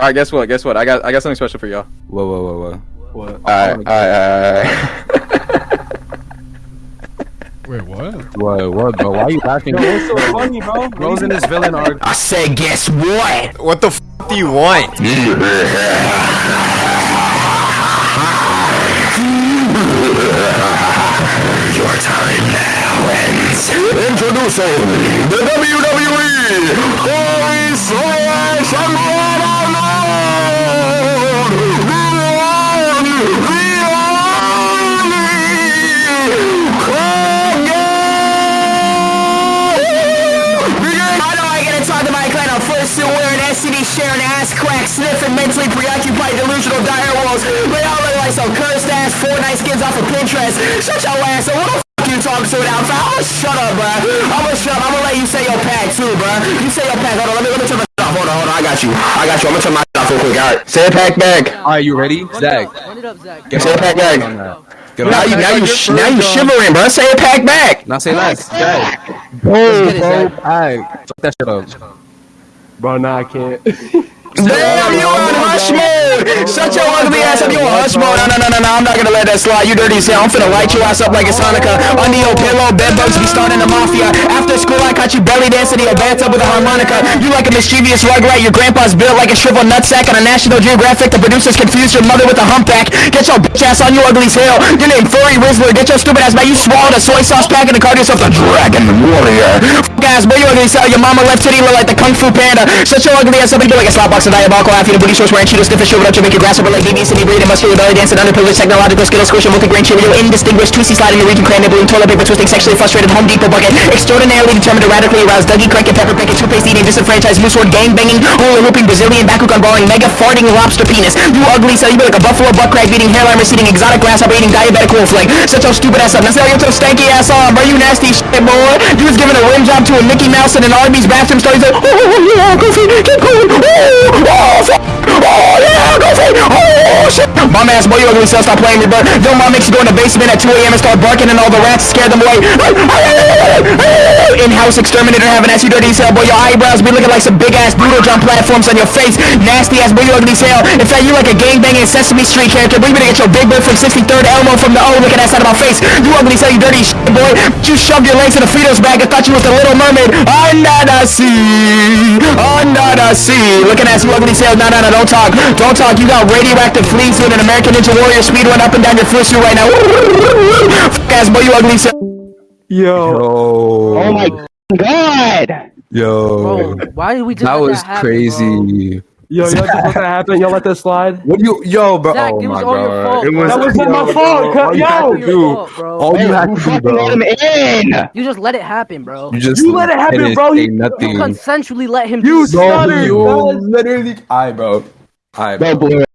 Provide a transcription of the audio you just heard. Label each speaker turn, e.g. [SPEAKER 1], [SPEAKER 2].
[SPEAKER 1] All right, guess what? Guess what? I got I got something special for y'all.
[SPEAKER 2] Whoa, whoa, whoa, whoa.
[SPEAKER 3] What?
[SPEAKER 1] All right, all right, all right.
[SPEAKER 4] Wait, what?
[SPEAKER 2] What, what, bro? Why are you laughing?
[SPEAKER 3] Yo, what's so funny, bro?
[SPEAKER 2] Bro's in his villain arc.
[SPEAKER 5] I said, guess what? What the f do you want? Your time now ends. Introducing the WWE Holy Slash sharing ass crack sniffing mentally preoccupied delusional dire wolves. They all look like some cursed ass Fortnite skins off of Pinterest. Shut your ass up. What the f you talking to now? I'ma shut up, bruh. I'ma shut up. I'ma let you say your pack too, bruh. You say your pack. Hold on. Let me let me turn my shit off. Hold on, hold on. I got you. I got you. I'm gonna turn my shit off real quick. Alright. Say a pack back.
[SPEAKER 2] Alright, you ready? Zach.
[SPEAKER 6] Run it up, Zach.
[SPEAKER 2] Get
[SPEAKER 5] Say a pack back. Now you now you sh- now you shivering, bruh. Say a pack back.
[SPEAKER 2] Now say less. Zach.
[SPEAKER 6] Let's
[SPEAKER 2] Boom,
[SPEAKER 6] get
[SPEAKER 2] bro. Alright. Fuck that shit up.
[SPEAKER 3] Bro, nah, I can't.
[SPEAKER 5] Damn, you on hush mode! Shut your ugly ass up, you on hush mode. No, no, no, no, no, I'm not gonna let that slide. You dirty as hell. I'm finna light your ass up like it's Hanukkah. Under your pillow, bedbugs be starting the mafia. After school, I caught you belly dancing in your bathtub with a harmonica. You like a mischievous rugrat. Your grandpa's built like a shriveled nutsack on a National Geographic. The producers confused your mother with a humpback. Get your bitch ass on, you ugly as. Your name Furry Rizzler. Get your stupid ass back. You swallowed a soy sauce pack and called yourself the Dragon Warrior. Ass, boy, you ugly as hell. Your mama left titty look like the Kung Fu Panda. Shut your ugly ass up and do like a slap box of diabolical. Half eating booty shorts wearing Cheetos, sniff and shriveled up to make your grass over like BB City breathing muscular belly dancing underprivileged technological skittles squishing multi-grain Cheerio indistinguished twisty sliding the region clan nibbling toilet paper twisting sexually frustrated Home Depot bucket extraordinarily determined to radically arouse Dougie Crank and Pepper Pickett toothpaste eating disenfranchised moose sword gang banging hula hooping Brazilian Bakugan balling mega farting lobster penis. You ugly so you be like a buffalo butt crack beating hairline receding exotic grasshopper eating diabetic wolf leg shut stupid ass up. Now say your stanky ass on bro you nasty shit boy? You was giving a rim job a Mickey Mouse in an Arby's bathroom story like oh yeah goofy keep going. Oh oh Bum ass boy, you ugly self, stop playing me, bro. Your mom makes you go in the basement at 2 a.m. and start barking and all the rats scare them away. In-house exterminator having ass, you dirty as hell, boy. Your eyebrows be looking like some big ass doodle jump platforms on your face. Nasty ass boy, you ugly as hell. In fact, you like a gangbanging Sesame Street character, boy. You better get your big bird from 63rd Elmo from the O looking ass out of my face. You ugly as hell, you dirty shit, boy. You shoved your legs in a Fritos bag and thought you was the Little Mermaid. Under the sea, under the sea. Looking ass, you ugly as hell. No, no, no, don't talk. Don't talk. You got radioactive fleas doing an American Ninja Warrior speed run up and down your fursuit right now. Fuck ass boy, you ugly as hell.
[SPEAKER 3] Yo.
[SPEAKER 2] Yo.
[SPEAKER 7] Oh my god!
[SPEAKER 2] Yo.
[SPEAKER 6] Bro, why did we just
[SPEAKER 2] That
[SPEAKER 6] let
[SPEAKER 2] was
[SPEAKER 6] that happen,
[SPEAKER 2] crazy.
[SPEAKER 3] Yo, y'all just let that happen. Y'all let that slide.
[SPEAKER 2] What do you, yo, bro?
[SPEAKER 6] Zach,
[SPEAKER 2] oh
[SPEAKER 6] it was
[SPEAKER 2] my
[SPEAKER 6] all your fault,
[SPEAKER 2] it was,
[SPEAKER 3] That was not my
[SPEAKER 2] yo,
[SPEAKER 3] fault,
[SPEAKER 2] bro, all you
[SPEAKER 3] yo.
[SPEAKER 2] had to do,
[SPEAKER 6] fault, bro.
[SPEAKER 2] all you had to do,
[SPEAKER 7] fucking let him in?
[SPEAKER 6] You just let it happen, bro.
[SPEAKER 2] You just
[SPEAKER 3] You let it happen, bro. You-
[SPEAKER 2] nothing.
[SPEAKER 6] You consensually let him
[SPEAKER 3] You
[SPEAKER 6] do it.
[SPEAKER 2] Bro,
[SPEAKER 3] stuttered,
[SPEAKER 2] you
[SPEAKER 3] guys.
[SPEAKER 2] literally. I, bro. I,
[SPEAKER 7] Bro,
[SPEAKER 2] bro.
[SPEAKER 7] boy.